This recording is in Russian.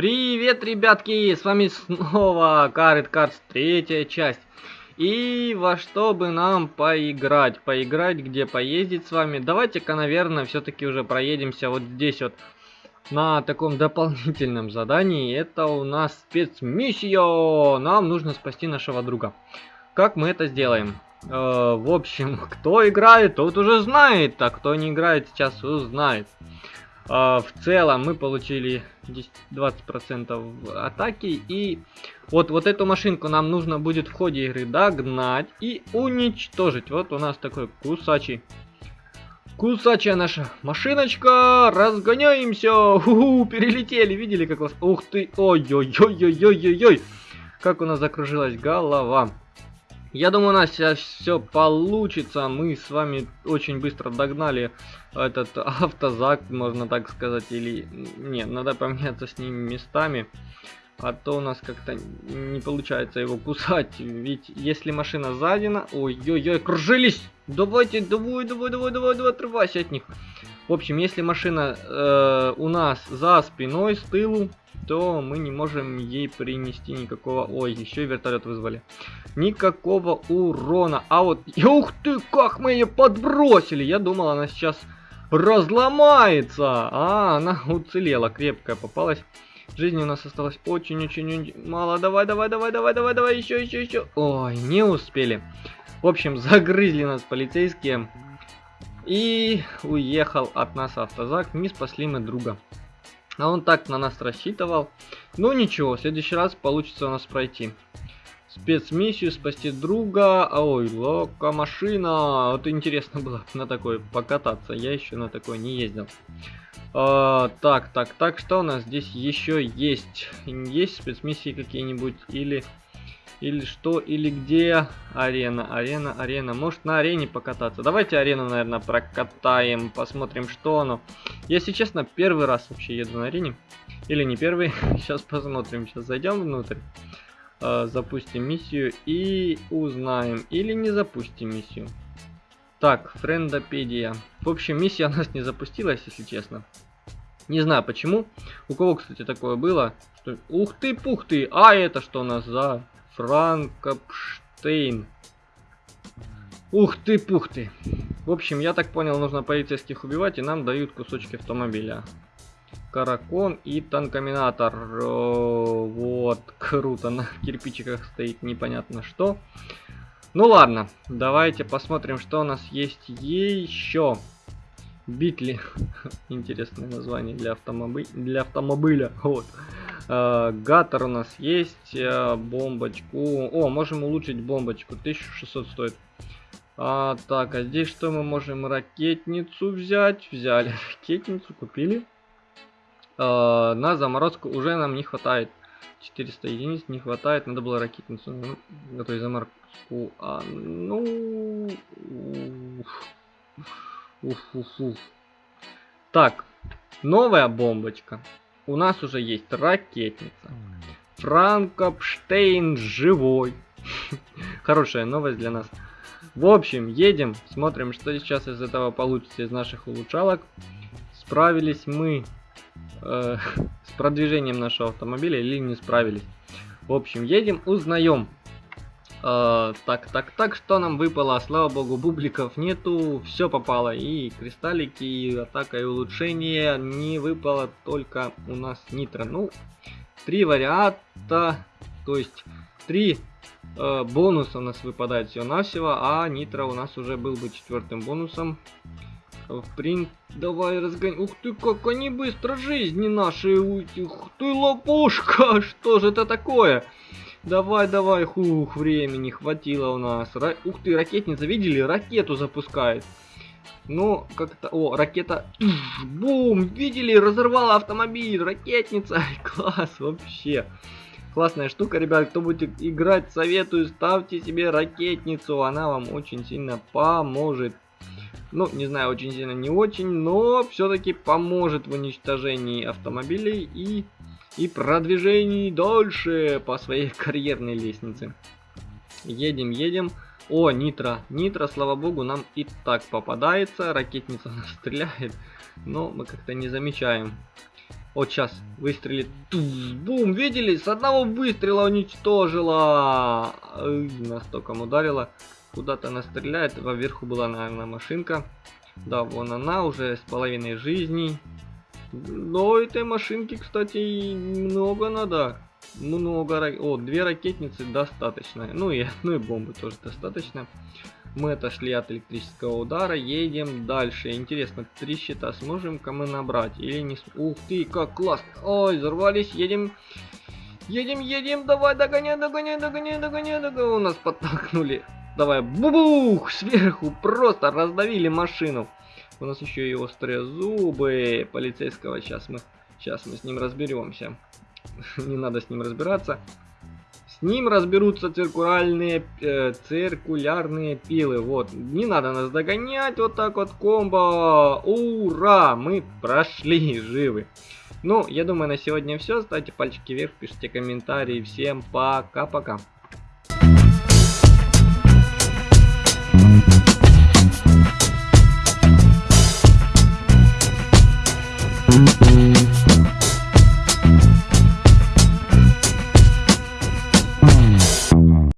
Привет, ребятки! С вами снова Карет Cards, третья часть. И во что бы нам поиграть? Поиграть, где поездить с вами? Давайте-ка, наверное, все-таки уже проедемся вот здесь вот на таком дополнительном задании. Это у нас спецмиссия! Нам нужно спасти нашего друга. Как мы это сделаем? Э, в общем, кто играет, тот уже знает, а кто не играет, сейчас узнает. В целом мы получили 20% атаки. И вот, вот эту машинку нам нужно будет в ходе игры догнать и уничтожить. Вот у нас такой кусачий. Кусачая наша машиночка. Разгоняемся. Ху -ху, перелетели. Видели, как вас... Ух ты. Ой-ой-ой-ой-ой-ой-ой. Как у нас закружилась голова. Я думаю, у нас сейчас все получится. Мы с вами очень быстро догнали этот автозак, можно так сказать. Или нет, надо поменяться с ним местами. А то у нас как-то не получается его кусать. Ведь если машина сзади... Ой-ой-ой, кружились! Давайте, давай, давай, давай, давай, давай, отрывайся от них. В общем, если машина э, у нас за спиной, с тылу, то мы не можем ей принести никакого... Ой, еще и вертолет вызвали. Никакого урона. А вот... Ух ты, как мы ее подбросили! Я думал, она сейчас разломается. А, она уцелела, крепкая попалась. Жизни у нас осталось очень-очень мало. Давай, давай, давай, давай, давай, давай, еще, еще, еще. Ой, не успели. В общем, загрызли нас полицейские. И уехал от нас автозак. Не спасли мы друга. А он так на нас рассчитывал. Ну ничего, в следующий раз получится у нас пройти. Спецмиссию, спасти друга. Ой, лока машина. Вот интересно было на такой покататься. Я еще на такой не ездил. А, так, так, так, что у нас здесь еще есть? Есть спецмиссии какие-нибудь? Или или что, или где арена, арена, арена. Может на арене покататься. Давайте арену, наверное, прокатаем, посмотрим, что оно. Если честно, первый раз вообще еду на арене. Или не первый, сейчас посмотрим. Сейчас зайдем внутрь, э, запустим миссию и узнаем. Или не запустим миссию. Так, френдопедия. В общем, миссия у нас не запустилась, если честно. Не знаю почему. У кого, кстати, такое было? Что... Ух ты, пух ты! А это что у нас за Франкопштейн. Ух ты, пух ты. В общем, я так понял, нужно полицейских убивать, и нам дают кусочки автомобиля. Каракон и танкоминатор. О, вот, круто, на кирпичиках стоит непонятно что. Ну ладно, давайте посмотрим, что у нас есть еще. Битли. Интересное название для, автомоби... для автомобиля. Вот. Э, гатор у нас есть, э, бомбочку. О, можем улучшить бомбочку, 1600 стоит. А, так, а здесь что мы можем? Ракетницу взять. Взяли ракетницу, купили. А, на заморозку уже нам не хватает. 400 единиц не хватает, надо было ракетницу ну, готовить заморозку. А, ну... Уф, уф, уф. Так, новая бомбочка у нас уже есть ракетница. Франкопштейн живой. Хорошая новость для нас. В общем, едем, смотрим, что сейчас из этого получится из наших улучшалок. Справились мы э, с продвижением нашего автомобиля или не справились. В общем, едем, узнаем, Э, так, так, так, что нам выпало? Слава богу, бубликов нету, все попало. И кристаллики, и атака, и улучшение. Не выпало только у нас нитро. Ну, три варианта, то есть три э, бонуса у нас выпадает всего-навсего, а нитро у нас уже был бы четвертым бонусом. В принт, давай разгонь. Ух ты, как они быстро жизни наши. Ух ты, лопушка, что же это такое? Давай, давай, хух, времени хватило у нас. Ра... Ух ты, ракетница, видели? Ракету запускает. Ну, как-то... О, ракета... Бум! Видели? Разорвала автомобиль. Ракетница. Класс, вообще. Классная штука, ребят. Кто будет играть, советую, ставьте себе ракетницу. Она вам очень сильно поможет. Ну, не знаю, очень сильно не очень, но все-таки поможет в уничтожении автомобилей и и продвижений дальше по своей карьерной лестнице. Едем, едем. О, нитро. Нитро, слава богу, нам и так попадается. Ракетница нас стреляет, но мы как-то не замечаем. Вот сейчас выстрелит. Туз, бум, видели? С одного выстрела уничтожила. Ой, нас током ударила. Куда-то она стреляет. Вверху была, наверное, машинка. Да, вон она уже с половиной жизни. Но этой машинки, кстати, много надо. Много. О, две ракетницы достаточно. Ну и, ну и бомбы тоже достаточно. Мы отошли от электрического удара, едем дальше. Интересно, три щита сможем-ка мы набрать или не... Ух ты, как классно. Ой, взорвались, едем. Едем, едем, давай, догоняй, догоняй, догоняй, догоняй, догоняй. У нас подтолкнули. Давай, бубух, сверху просто раздавили машину. У нас еще и острые зубы полицейского. Сейчас мы, сейчас мы с ним разберемся. Не надо с ним разбираться. С ним разберутся циркулярные, э, циркулярные пилы. Вот, не надо нас догонять. Вот так вот комбо. Ура! Мы прошли живы. Ну, я думаю, на сегодня все. Ставьте пальчики вверх, пишите комментарии. Всем пока-пока.